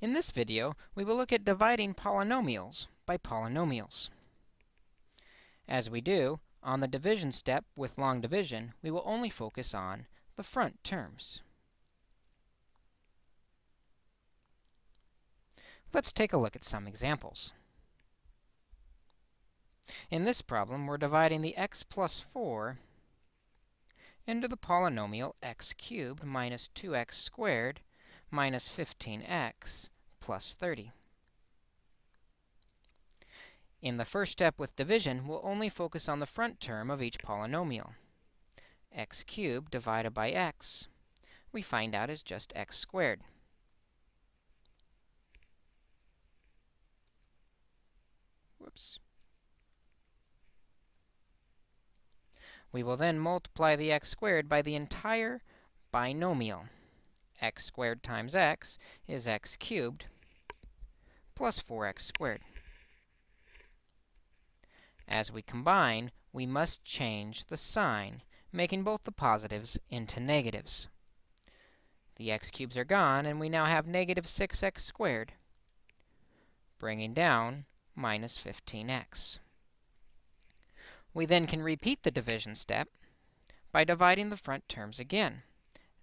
In this video, we will look at dividing polynomials by polynomials. As we do, on the division step with long division, we will only focus on the front terms. Let's take a look at some examples. In this problem, we're dividing the x plus 4 into the polynomial x cubed minus 2x squared minus 15x plus 30. In the first step with division, we'll only focus on the front term of each polynomial. x cubed divided by x, we find out is just x squared. Whoops. We will then multiply the x squared by the entire binomial x squared times x is x cubed plus 4x squared. As we combine, we must change the sign, making both the positives into negatives. The x cubes are gone, and we now have negative 6x squared, bringing down minus 15x. We then can repeat the division step by dividing the front terms again.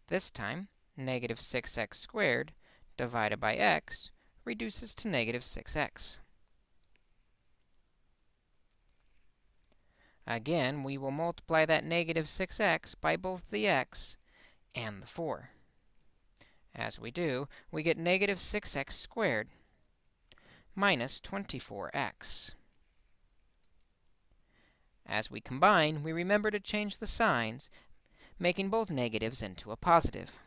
This time, negative 6x squared divided by x reduces to negative 6x. Again, we will multiply that negative 6x by both the x and the 4. As we do, we get negative 6x squared minus 24x. As we combine, we remember to change the signs, making both negatives into a positive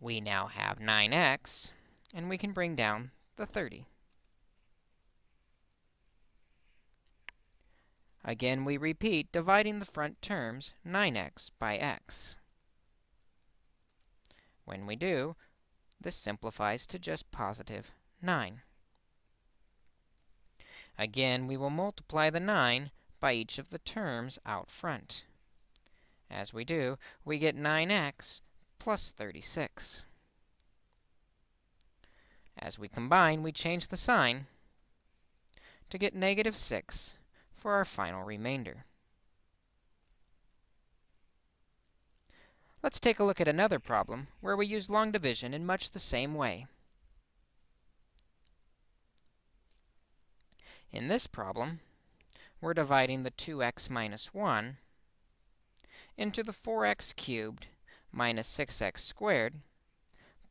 we now have 9x, and we can bring down the 30. Again, we repeat, dividing the front terms, 9x by x. When we do, this simplifies to just positive 9. Again, we will multiply the 9 by each of the terms out front. As we do, we get 9x plus 36. As we combine, we change the sign to get negative 6 for our final remainder. Let's take a look at another problem where we use long division in much the same way. In this problem, we're dividing the 2x minus 1 into the 4x cubed minus 6x squared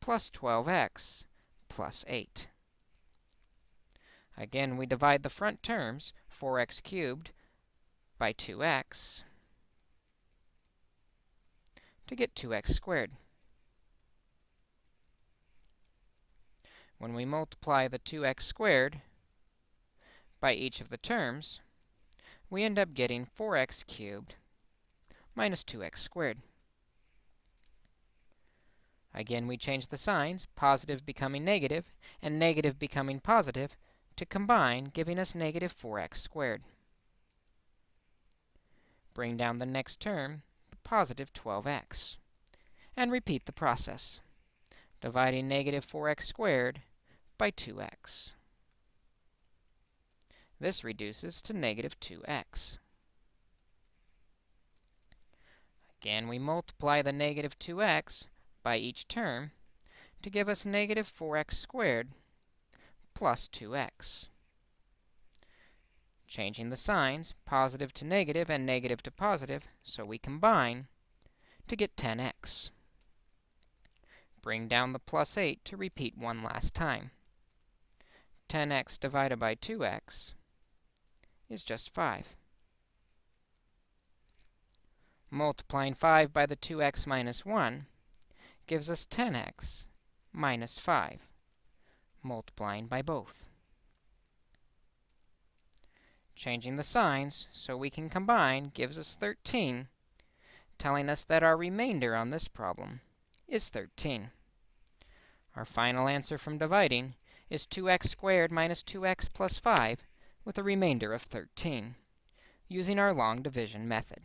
plus 12x plus 8. Again, we divide the front terms, 4x cubed, by 2x to get 2x squared. When we multiply the 2x squared by each of the terms, we end up getting 4x cubed minus 2x squared. Again, we change the signs, positive becoming negative, and negative becoming positive, to combine, giving us negative 4x squared. Bring down the next term, the positive 12x, and repeat the process, dividing negative 4x squared by 2x. This reduces to negative 2x. Again, we multiply the negative 2x by each term to give us negative 4x squared plus 2x. Changing the signs, positive to negative and negative to positive, so we combine to get 10x. Bring down the plus 8 to repeat one last time. 10x divided by 2x is just 5. Multiplying 5 by the 2x minus 1 gives us 10x minus 5, multiplying by both. Changing the signs so we can combine gives us 13, telling us that our remainder on this problem is 13. Our final answer from dividing is 2x squared minus 2x plus 5 with a remainder of 13, using our long division method.